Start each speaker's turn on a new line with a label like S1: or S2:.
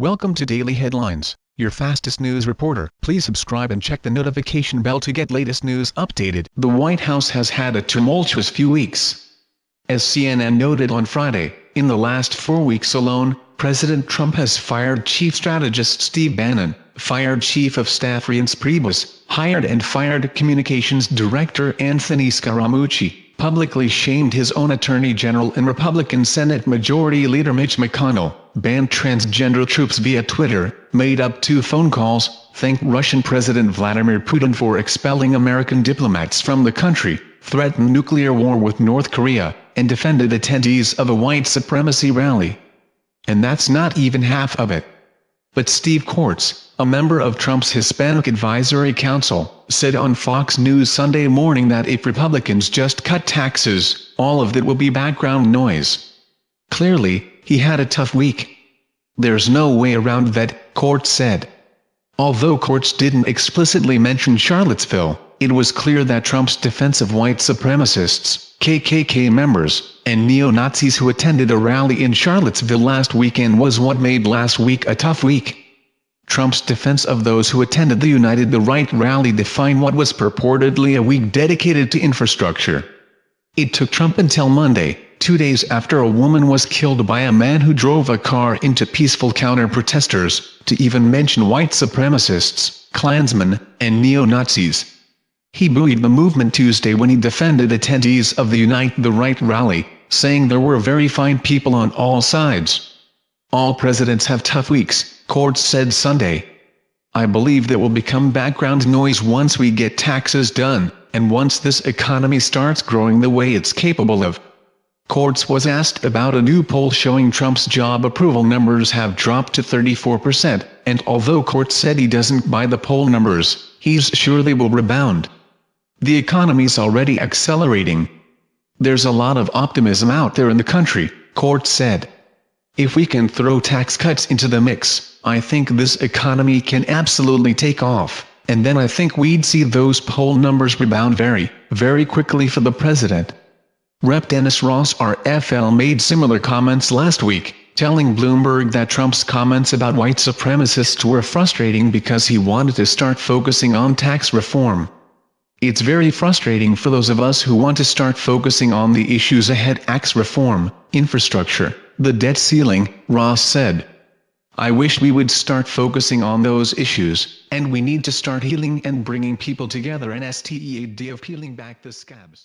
S1: Welcome to Daily Headlines, your fastest news reporter. Please subscribe and check the notification bell to get latest news updated. The White House has had a tumultuous few weeks. As CNN noted on Friday, in the last four weeks alone, President Trump has fired Chief Strategist Steve Bannon, fired Chief of Staff Reince Priebus, hired and fired Communications Director Anthony Scaramucci, publicly shamed his own Attorney General and Republican Senate Majority Leader Mitch McConnell, banned transgender troops via Twitter, made up two phone calls, thanked Russian President Vladimir Putin for expelling American diplomats from the country, threatened nuclear war with North Korea, and defended attendees of a white supremacy rally. And that's not even half of it. But Steve Cortes, a member of Trump's Hispanic Advisory Council, said on Fox News Sunday morning that if Republicans just cut taxes, all of that will be background noise. Clearly, he had a tough week. There's no way around that, Cortes said. Although Cortes didn't explicitly mention Charlottesville, it was clear that Trump's defense of white supremacists, KKK members, and neo-Nazis who attended a rally in Charlottesville last weekend was what made last week a tough week. Trump's defense of those who attended the Unite the Right rally defined what was purportedly a week dedicated to infrastructure. It took Trump until Monday, two days after a woman was killed by a man who drove a car into peaceful counter-protesters, to even mention white supremacists, Klansmen, and neo-Nazis. He buoyed the movement Tuesday when he defended attendees of the Unite the Right rally, saying there were very fine people on all sides. All presidents have tough weeks, Cortes said Sunday. I believe that will become background noise once we get taxes done, and once this economy starts growing the way it's capable of. Cortes was asked about a new poll showing Trump's job approval numbers have dropped to 34%, and although Cortes said he doesn't buy the poll numbers, he's sure they will rebound. The economy's already accelerating. There's a lot of optimism out there in the country, Cortes said. If we can throw tax cuts into the mix, I think this economy can absolutely take off, and then I think we'd see those poll numbers rebound very, very quickly for the president. Rep. Dennis Ross RFL made similar comments last week, telling Bloomberg that Trump's comments about white supremacists were frustrating because he wanted to start focusing on tax reform. It's very frustrating for those of us who want to start focusing on the issues ahead tax reform, infrastructure, the debt ceiling, Ross said. I wish we would start focusing on those issues, and we need to start healing and bringing people together and STEAD of peeling back the scabs.